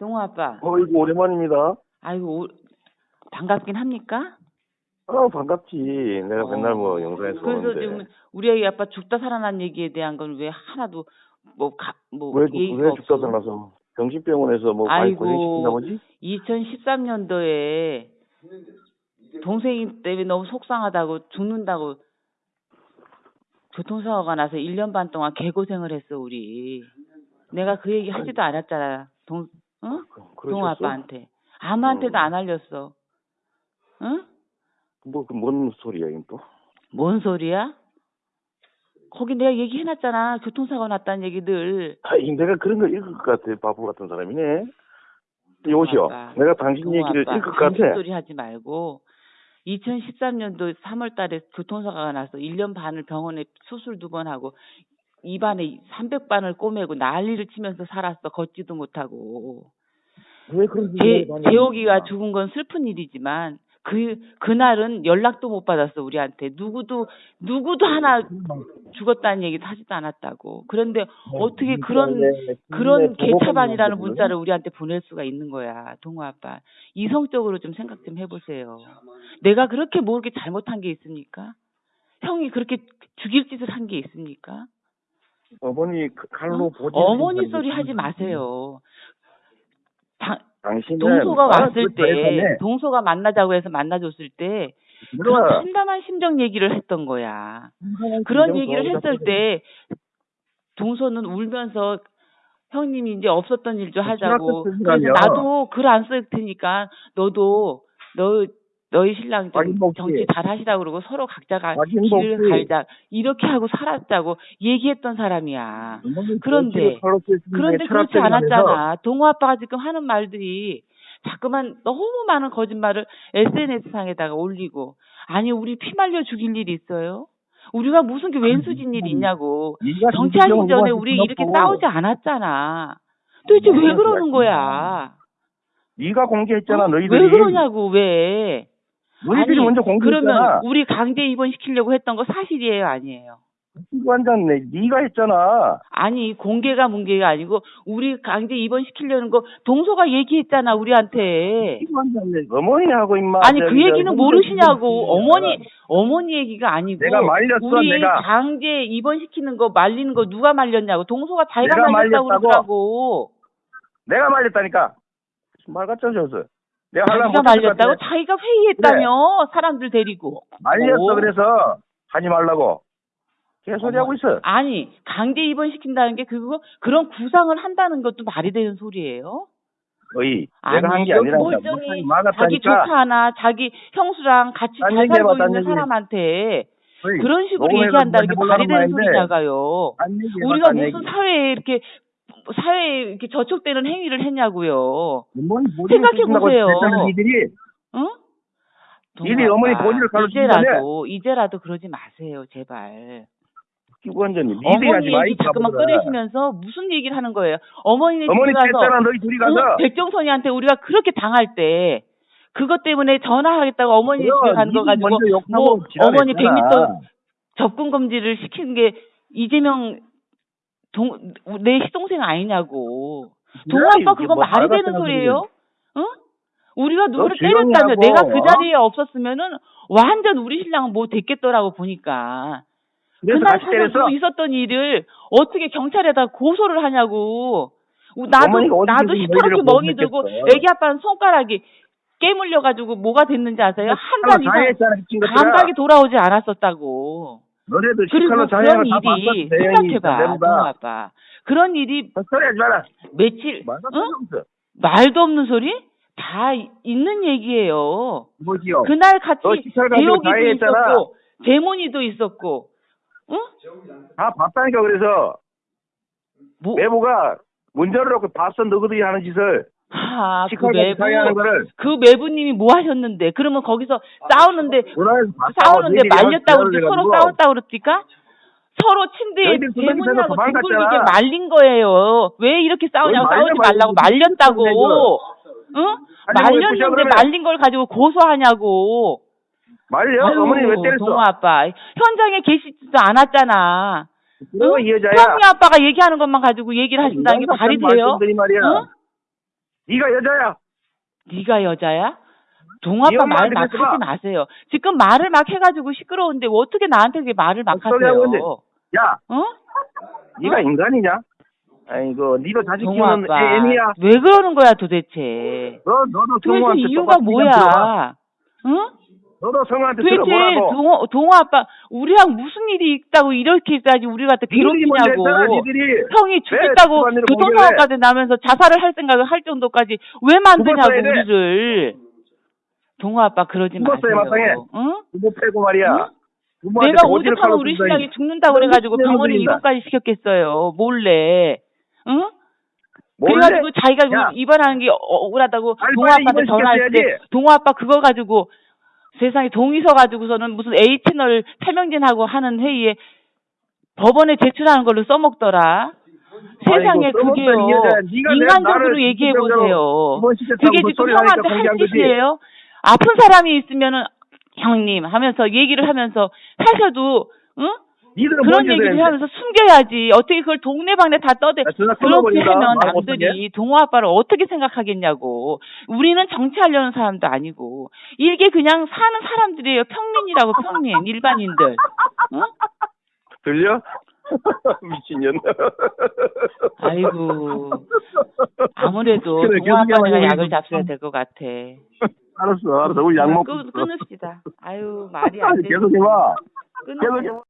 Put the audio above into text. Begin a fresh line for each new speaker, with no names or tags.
동호 아빠.
어이구 오랜만입니다.
아이고 오- 반갑긴 합니까?
어 반갑지. 내가
어.
맨날 뭐 영상에서
그래서
보는데.
지금 우리 아이 아빠 죽다 살아난 얘기에 대한 건 왜 하나도 뭐뭐
왜,
얘기가
왜
없어?
죽다 살아서 병신병원에서 뭐 많이
아이고.
고생시킨다 보지?
2013년도에 동생이 때문에 너무 속상하다고 죽는다고 교통사고가 나서 1년 반 동안 개고생을 했어 우리. 내가 그 얘기 하지도 않았잖아. 동 어? 동호
그러셨어?
아빠한테. 아무한테도
어.
안 알렸어. 응?
뭐그뭔 소리야 이건 또?
뭔 소리야? 거기 내가 얘기해놨잖아. 교통사고 났다는 얘기들.
아이 내가 그런 거 읽을 것 같아. 바보 같은 사람이네.
아빠.
내가 당신 얘기를
아빠,
읽을 것 같아.
소리 하지 말고 2013년도 3월 달에 교통사고가 나서 1년 반을 병원에 수술 두 번 하고 입안에 300반을 꼬매고 난리를 치면서 살았어. 걷지도 못하고.
왜 그런
제, 재옥이가 죽은 건 슬픈 일이지만 그 그날은 연락도 못 받았어 우리한테. 누구도 누구도 하나 죽었다는 얘기 하지도 않았다고. 그런데 어떻게 그런 그런 개차반이라는 문자를 우리한테 보낼 수가 있는 거야 동호 아빠. 이성적으로 좀 생각 좀 해보세요. 내가 그렇게 뭐 이렇게 잘못한 게 있습니까? 형이 그렇게 죽일 짓을 한 게 있습니까
어머니 그 칼로
어?
보지.
어머니 소리 하지 마세요 당, 동서가
나랑
왔을 그때
잘했네.
동서가 만나자고 해서 만나줬을 때 그런 참담한 심정 얘기를 했던 거야. 그런 얘기를 했을 때 동서는 울면서 형님이 이제 없었던 일 좀 하자고. 그래서. 나도 글 안 쓸 테니까 너도 너 너희 신랑 좀. 정치 잘 하시라고 그러고 서로 각자가 길을. 갈자 이렇게 하고 살았다고 얘기했던 사람이야. 그런데, 그런데 그렇지 않았잖아. 동호 아빠가 지금 하는 말들이 자꾸만 너무 많은 거짓말을 SNS 상에다가 올리고 아니 우리 피 말려 죽일 일이 있어요? 우리가 무슨 게 왼수진 일이 있냐고. 정치하기 전에 우리 이렇게 싸우지 않았잖아. 도대체 왜
네,
그러는. 거야?
네가 공개했잖아
어?
너희들이.
왜 그러냐고 왜?
너희들이
아니,
먼저
그러면
공개했잖아.
우리 강제 입원시키려고 했던 거 사실이에요, 아니에요?
기관장 내 네가 했잖아.
아니 공개가 문제가 아니고 우리 강제 입원시키려는 거 동서가 얘기했잖아 우리한테.
기관장 내 어머니하고 임마.
아니 그 얘기는 모르시냐고 어머니 어머니 얘기가 아니고
내가 말렸어,
우리
내가.
강제 입원시키는 거 말리는 거 누가 말렸냐고 동서가 자기가 말렸다고? 그러더라고
내가 말렸다니까. 말 같죠 저서. 내가 하려면
자기가 말렸다고. 자기가 회의했다며 사람들 데리고
말렸어
오.
그래서 하지 말라고. 개소리 하고 있어.
아니 강제 입원시킨다는 게 그거 그런 구상을 한다는 것도 말이 되는 소리예요?
어이. 내가 한 게 아니라
멀쩡히 자기 하나 자기 형수랑 같이 딴잘 살고 있는
얘기.
사람한테
어이,
그런 식으로 얘기한다는 게 말이 되는. 소리냐가요. 우리가
딴
무슨
얘기.
사회에 이렇게 사회에 이렇게 저촉되는 행위를 했냐고요.
어머니
생각해 보세요. 응? 동호
어머니 본인을.
이제라도 이제라도 그러지 마세요, 제발.
하지
어머니
마.
얘기
이
자꾸만. 꺼내시면서 무슨 얘기를 하는 거예요? 어머니네
어머니
집에 가서
너희 둘이 가서.
응? 백종선이한테 우리가 그렇게 당할 때 그것 때문에 전화하겠다고 어머니
그럼
집에 간 거 가지고 뭐 어머니
지랄했잖아.
100m 접근 금지를 시킨 게 이재명 동, 내 시동생 아니냐고. 동호
그래,
아빠
이게
그거
뭐
말이 되는 소리예요? 응? 우리가 누구를 때렸다며
하고,
내가 그
어?
자리에 없었으면은 완전 우리 신랑은 뭐 됐겠더라고 보니까. 그날
때렸어.
사서 있었던 일을 어떻게 경찰에다 고소를 하냐고. 나도 나도 시퍼렇게 멍이 들고. 애기 아빠는 손가락이 깨물려 가지고 뭐가 됐는지 아세요? 한 달 이상. 감각이 돌아오지 않았었다고.
너네들
그리고 그런 일이. 생각해봐, 동호 아빠. 그런 일이
소리 하지 마라.
며칠
말도
응? 말도 없는 소리 다 이- 있는 얘기예요.
뭐지요?
그날 같이
자해했잖아.
있었고 재문이도 있었고, 응?
다 봤다니까 그래서
뭐,
매부가 문제를 놓고 봤어 너희들이 하는 짓을
아, 그 매부,
거를
그 매부님이 뭐 하셨는데? 그러면 거기서 싸우는데
문화에서 봤다고
싸우는데
너희들이
말렸다고 그러지 서로 싸웠다고 그럽니까? 서로 침대에
그 도망갔잖아.
뒷골기게 말린 거예요. 왜 이렇게 싸우냐고 싸우지 말라고. 말렸다고. 응?
부셔,
말렸는데? 말린 걸 가지고 고소하냐고.
말려
아유,
어머니 왜 때렸어?
동호 아빠 현장에 계시지도 않았잖아.
그거
응?
이 여자야.
형이 아빠가 얘기하는 것만 가지고 얘기를 하신다는 게 말이 돼요?
말이야.
응?
네가 여자야.
네가 여자야?
네
동아빠 말
엄마한테
막
마.
하지 마세요. 지금 말을 막 해가지고 시끄러운데 어떻게 나한테 그렇게 말을 막. 하세요?
야,
어?
네가 인간이냐? 아이고, 네도 자식 키우는 애니야.
왜 그러는 거야 도대체?
너 너도
도대체 이유가. 뭐야? 응?
너도 성우한테 들어보라고.
동호, 동호 아빠 우리랑 무슨 일이 있다고 이렇게까지 우리
먼저
괴롭히냐고. 형이 죽겠다고 교통사고까지 나면서 자살을 할 생각을 할 정도까지 왜 만드냐고. 우리를 동호 아빠 그러지. 마세요 응?
부모 빼고 말이야.
응? 내가 오죽하면 우리. 신랑이 죽는다고 그래가지고 병원에. 입원까지 시켰겠어요 몰래 응? 그래가지고 자기가
야.
입원하는 게 어- 억울하다고 동호 아빠한테 전화했을 때. 동호 아빠 그거 가지고 세상에 동의서 가지고서는 무슨 A 채널 탈명진하고 하는 회의에 법원에 제출하는 걸로 써먹더라. 세상에 그게요. 인간적으로 얘기해 보세요. 그게
그
지금 형한테 할. 짓이에요? 아픈 사람이 있으면은 형님 하면서 얘기를 하면서 하셔도 응?
니들은
그런 얘기를
되는데.
하면서 숨겨야지. 어떻게 그걸 동네방네 다 떠대.
야, 전화
그렇게. 하면. 남들이 동호 아빠를 어떻게 생각하겠냐고. 우리는 정치하려는 사람도 아니고. 이게 그냥 사는 사람들이에요. 평민이라고 평민. 일반인들. 응?
들려? 미친년.
아이고. 아무래도
그래,
동호 아빠가
계속해봐,
약을. 잡숴야 될 것 같아.
알았어, 알았어. 우리 약 먹고.
끊. 끊읍시다. 아유, 말이 안 되지.
계속 해봐.
끊으세요.
계속 해봐.